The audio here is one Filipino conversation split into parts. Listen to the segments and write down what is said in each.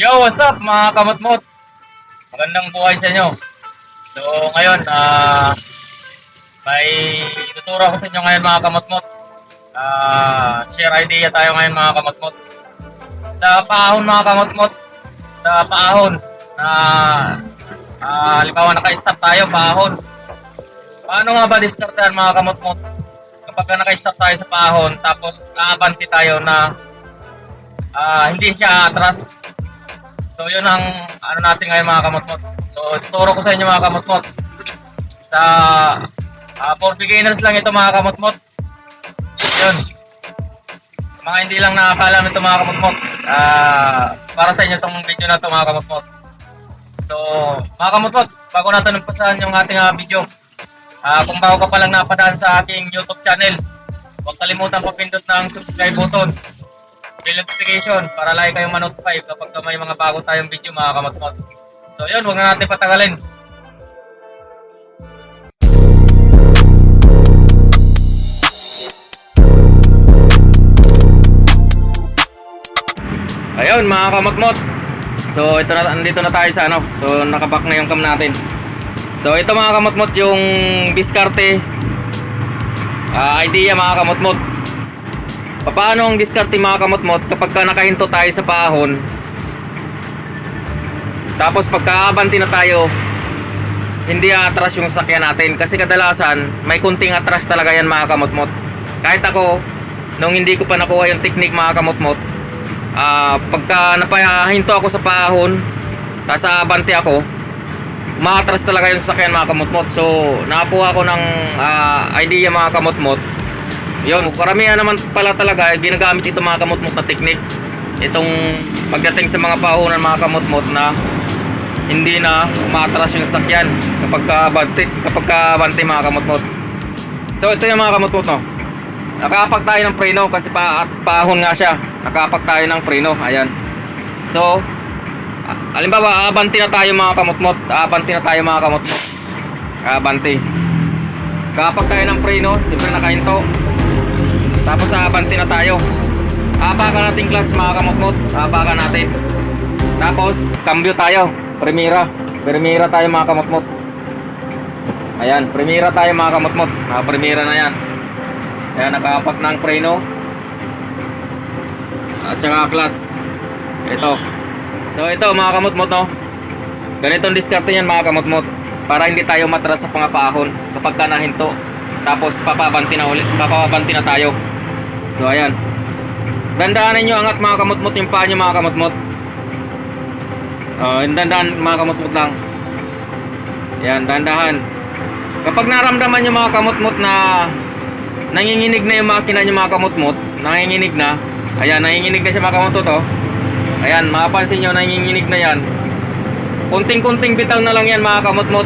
Yo, what's up mga kamotmot? Magandang buhay sa inyo. So, ngayon, ah, may tuturo ko sa inyo ngayon mga kamotmot. Ah, share idea tayo ngayon mga kamotmot. Sa paahon mga kamotmot, sa paahon na ah, halimbawa naka-stop tayo, paahon. Paano nga ba diskartehan mga kamotmot? Kapag naka-stop tayo sa paahon, tapos aabanti tayo na ah, hindi siya atras So yun ang ano natin ngayon mga kamotmot. So tuturo ko sa inyo mga kamotmot. Sa uh, for beginners lang ito mga kamotmot. Yun. Mga hindi lang nakakalam ito mga kamotmot. ah para sa inyo itong video na ito mga kamotmot. So mga kamotmot, bago natin umpasahan yung ating ah, video. ah kung bago ka pa lang napadaan sa aking YouTube channel, huwag kalimutan papindot ng subscribe button bell notification para lagi kayong ma-notify kapag may mga bago tayong video mga kamatmot. So yun, huwag na natin patagalin. Ayun mga kamatmot. So ito na andito na tayo sa ano. So nakaback na yung cam natin. So ito mga kamatmot yung diskarte ah, idea mga kamatmot. Paano ang diskarte mga kamotmot? Kapag ka nakahinto tayo sa paahon tapos pagkaabanti na tayo hindi atras yung sakyan natin. Kasi kadalasan may kunting atras talaga yan mga kamotmot. Kahit ako nung hindi ko pa nakuha yung technique mga kamotmot ah pagka napahinto ako sa paahon tapos aabanti ako maatras talaga yung sakyan mga kamotmot. So nakakuha ko ng ah, idea mga kamotmot yun, karamihan naman pala talaga ginagamit ito mga kamutmot na technique. Itong pagdating sa mga paunan mga kamutmot na hindi na umatras yung sakyan kapag kabante, kapag kabante mga kamutmot. So ito yung mga kamutmot no. Nakapak tayo ng preno kasi pa, at paahon nga siya. Nakapak tayo ng preno, ayan. So, halimbawa, abanti na tayo mga kamutmot. Abanti na tayo mga kamutmot. Abanti. Kapak tayo ng preno, siyempre nakahinto. Tapos aabanti na tayo. Apakan natin clutch mga kamukmot. Apakan natin. Tapos cambio tayo. Primera. Primera tayo mga kamukmot. Ayan, primera tayo mga kamukmot. Primera na yan. Ayan, nakapak ng preno. At saka clutch. Ito. So ito mga kamutmot no. Ganitong diskarte yan mga kamutmot. Para hindi tayo matras sa pangapahon kapag ka nahinto. Tapos papabanti na ulit, papabanti na tayo. So ayan. Dandaanan nyo angat mga kamutmot yung paa nyo mga kamutmot. Oh, yung dandaan mga kamutmot lang. Yan, dandahan. Kapag naramdaman nyo mga kamutmot na nanginginig na yung makina nyo mga kamutmot, nanginginig na. Ayan, nanginginig na siya mga kamutmot oh. Ayan, mapapansin nyo nanginginig na yan. Kunting-kunting bitaw na lang yan mga kamutmot.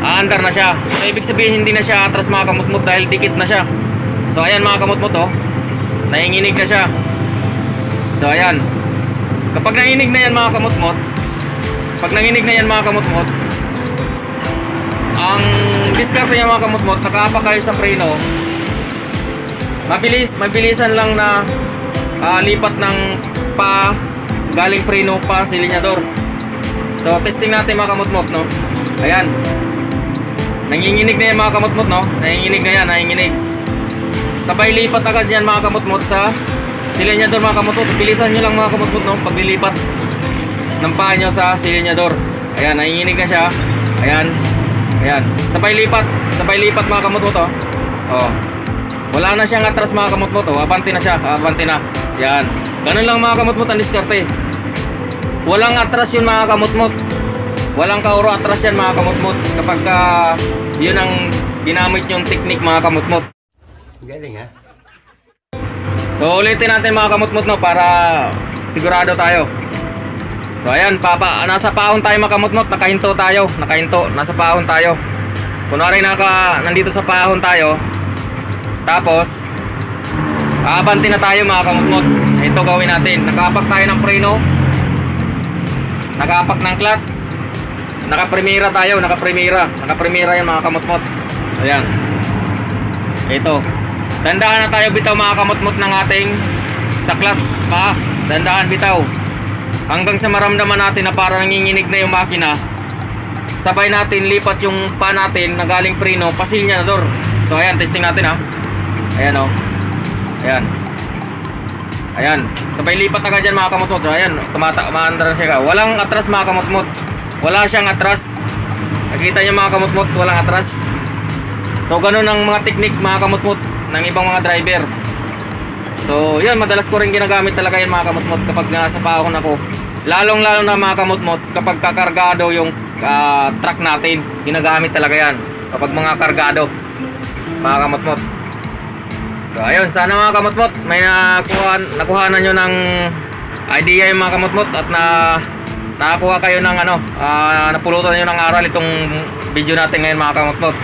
Aandar na siya. So, ibig sabihin hindi na siya atras mga kamutmot dahil dikit na siya. So ayan mga kamutmot oh. Nanginginig na siya. So ayan. Kapag nanginig na yan mga kamutmot, pag nanginig na yan mga kamutmot, ang diskarte niya mga kamutmot, nakaapa kayo sa preno, mabilis, mabilisan lang na ah, lipat ng pa galing preno pa silinyador. So testing natin mga kamutmot no. Ayan. Nanginginig na yan mga kamutmot no. Nanginginig na yan, nanginginig. Sabay lipat agad yan mga kamutmot sa silinyador mga kamutmot. Bilisan nyo lang mga kamutmot no, paglilipat ng paa nyo sa silinyador. Ayan, nanginginig na siya. Ayan. Ayan. Sabay lipat. Sabay lipat mga kamutmot oh. Oh. Wala na siyang atras mga kamutmot oh. Abante na siya. Abante na. Yan. Ganun lang mga kamutmot ang diskarte. Walang atras yun mga kamutmot. Walang kauro atras yan mga kamutmot. Kapag ka, yun ang ginamit yung technique mga kamutmot. Galing ha? So ulitin natin mga kamutmut no para sigurado tayo. So ayan, papa, nasa paahon tayo mga kamutmut, nakahinto tayo, nakahinto, nasa paahon tayo. Kunwari naka nandito sa paahon tayo. Tapos aabanti na tayo mga kamutmut. Ito gawin natin. Nakapak tayo ng preno. Nakapak ng clutch. Naka-primera tayo, naka-primera. Naka-primera yan mga kamutmut. Ayan. Ito. Tandaan na tayo bitaw mga kamutmut ng ating sa clutch pa. Tandaan bitaw. hanggang sa maramdaman natin na parang nanginginig na yung makina sabay natin lipat yung pa natin na galing preno pasilyador so ayan testing natin ha? Ayan o ayan. Ayan. Sabay lipat agad dyan mga kamutmot so ayan tumata maandar siya ka. Walang atras mga kamutmot wala siyang atras. Nakita niyo mga kamutmot walang atras. So ganun ang mga teknik mga kamutmot ng ibang mga driver So, yun, madalas ko rin ginagamit talaga yun mga kamutmot kapag nasa paahon ako. Lalong-lalo na mga kamutmot kapag kakargado yung ah, truck natin, ginagamit talaga yan. Kapag mga kargado, mga kamutmot. So, ayun, sana mga kamutmot, may nakuha, nakuhanan nyo ng idea yung mga kamutmot at na nakakuha kayo ng ano, ah, napulutan nyo ng aral itong video natin ngayon mga kamutmot.